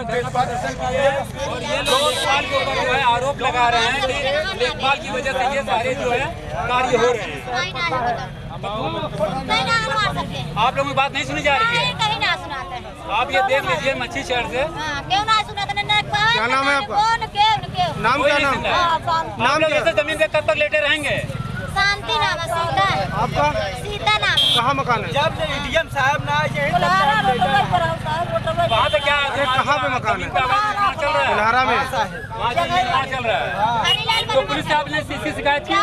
हैं। और ये लोग लेखपाल के ऊपर जो है आरोप लगा रहे हैं कि लेखपाल की वजह से ये सारे जो है कार्य हो रहे हैं। आप लोगों की बात नहीं सुनी जा रही है? कहीं ना सुनाते आप ये देख लीजिए मच्छी शहर से। हाँ, क्यों ना सुनाते क्या नाम है आपका? क्यों नाम क्या नाम? हाँ, लोग ऐसे ज़मीन पे कब तक लेटे रहेंगे? शांति नाम है सीता। आपका? सीता नाम कहाँ मकान है? जब डीएम साहब ना कहाँ पे मकान है? ज़मीन का अवैध निर्माण चल रहा है। इलाहारा में वहाँ से निर्माण चल रहा है तो पुलिस से आपने सीसी शिकायत की